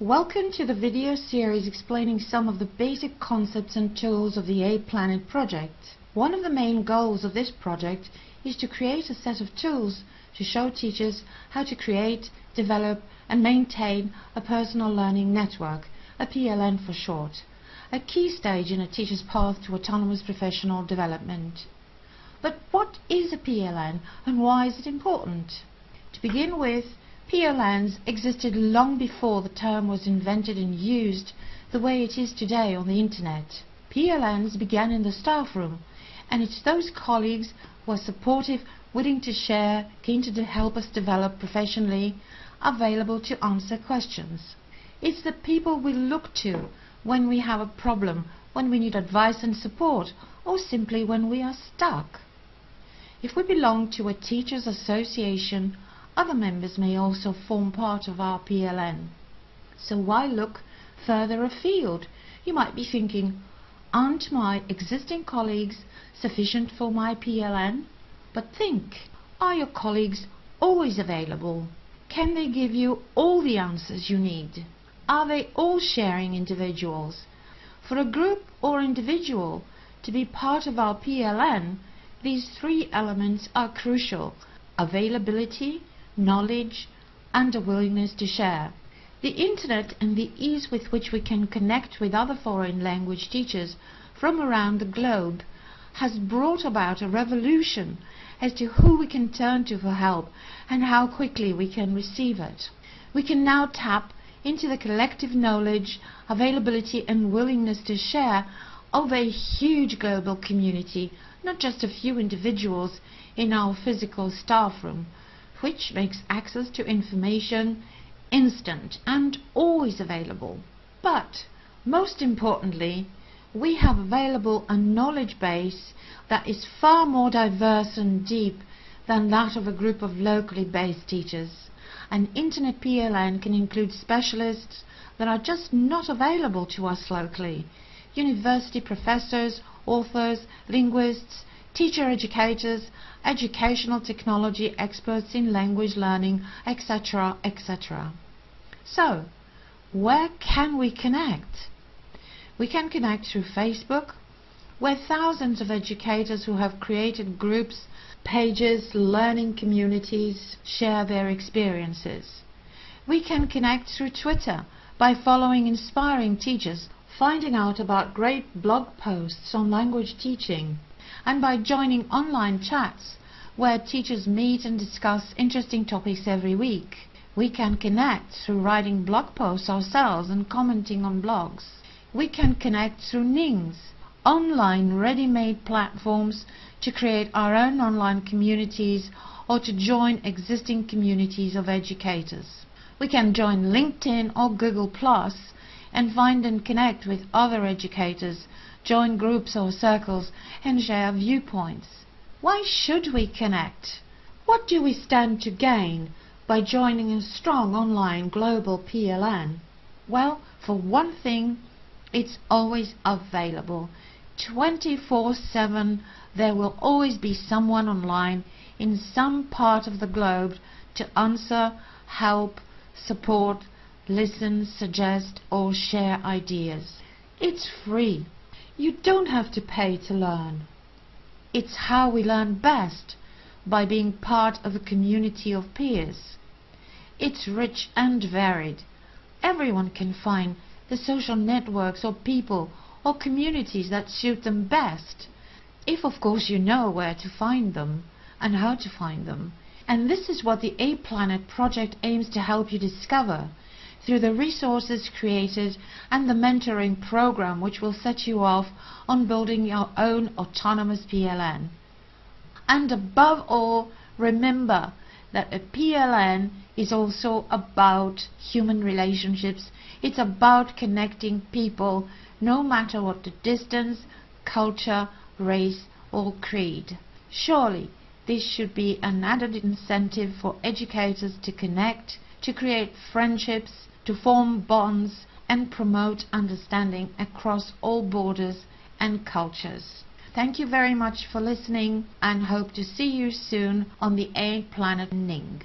Welcome to the video series explaining some of the basic concepts and tools of the A-Planet project. One of the main goals of this project is to create a set of tools to show teachers how to create, develop and maintain a personal learning network, a PLN for short, a key stage in a teacher's path to autonomous professional development. But what is a PLN and why is it important? To begin with, PLNs existed long before the term was invented and used the way it is today on the internet. PLNs began in the staff room and it's those colleagues who are supportive, willing to share, keen to help us develop professionally, available to answer questions. It's the people we look to when we have a problem, when we need advice and support, or simply when we are stuck. If we belong to a teachers association other members may also form part of our PLN. So why look further afield? You might be thinking, aren't my existing colleagues sufficient for my PLN? But think, are your colleagues always available? Can they give you all the answers you need? Are they all sharing individuals? For a group or individual to be part of our PLN, these three elements are crucial. Availability, knowledge and a willingness to share. The internet and the ease with which we can connect with other foreign language teachers from around the globe has brought about a revolution as to who we can turn to for help and how quickly we can receive it. We can now tap into the collective knowledge, availability and willingness to share of a huge global community, not just a few individuals in our physical staff room, which makes access to information instant and always available. But most importantly, we have available a knowledge base that is far more diverse and deep than that of a group of locally based teachers. An Internet PLN can include specialists that are just not available to us locally. University professors, authors, linguists, teacher educators, educational technology experts in language learning, etc., etc. So, where can we connect? We can connect through Facebook, where thousands of educators who have created groups, pages, learning communities share their experiences. We can connect through Twitter by following inspiring teachers, finding out about great blog posts on language teaching, and by joining online chats where teachers meet and discuss interesting topics every week. We can connect through writing blog posts ourselves and commenting on blogs. We can connect through Nings, online ready-made platforms to create our own online communities or to join existing communities of educators. We can join LinkedIn or Google Plus and find and connect with other educators join groups or circles, and share viewpoints. Why should we connect? What do we stand to gain by joining a strong online global PLN? Well, for one thing, it's always available. 24-7 there will always be someone online in some part of the globe to answer, help, support, listen, suggest or share ideas. It's free. You don't have to pay to learn. It's how we learn best, by being part of a community of peers. It's rich and varied. Everyone can find the social networks or people or communities that suit them best. If of course you know where to find them and how to find them. And this is what the A-Planet project aims to help you discover through the resources created and the mentoring program which will set you off on building your own autonomous PLN. And above all, remember that a PLN is also about human relationships. It's about connecting people no matter what the distance, culture, race or creed. Surely this should be an added incentive for educators to connect, to create friendships, to form bonds and promote understanding across all borders and cultures. Thank you very much for listening and hope to see you soon on the A Planet Ning.